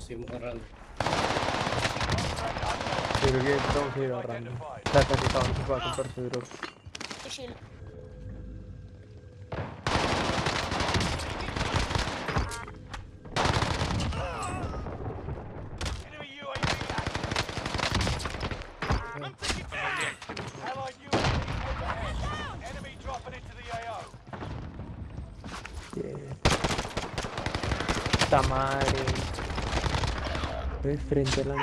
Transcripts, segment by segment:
oxymoron Juru game dong sih orang. Kita kasih tahu coba aku berjuru. Tamari. Estoy frente a la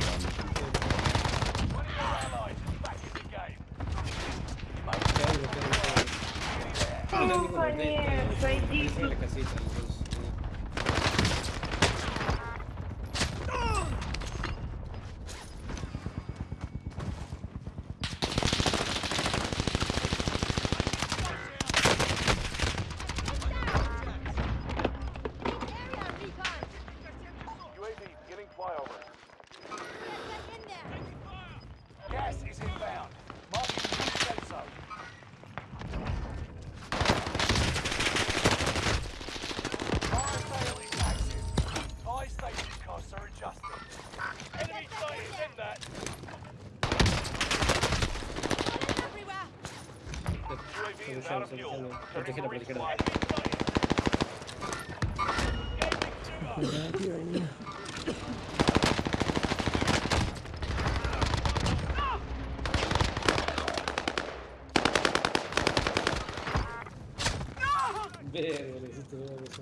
no! no no. adjusted. Enemy sight in that! UAV is out of fuel. Turning for resupply. Engaging two up! Beleza, beleza, beleza.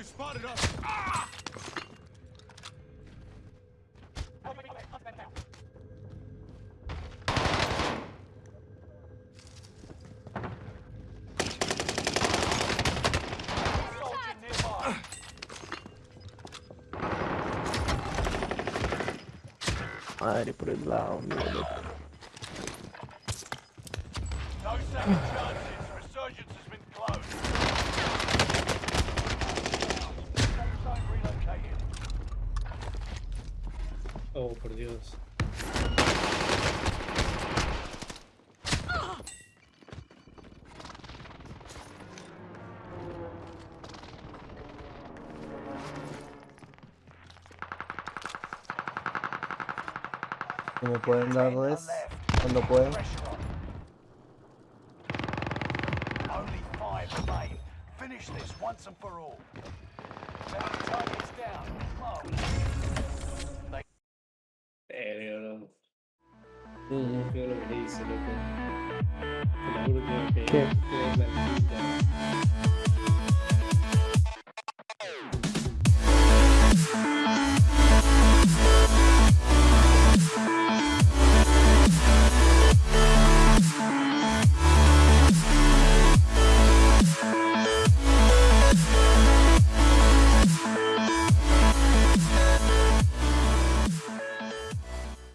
they spotted us! Ah! Allez, pour le blanc, on Oh, por Dios. Como pueden darles cuando pueden. Only five remain. Finish this once and for all. Mm -hmm. Feel of this, you know, okay.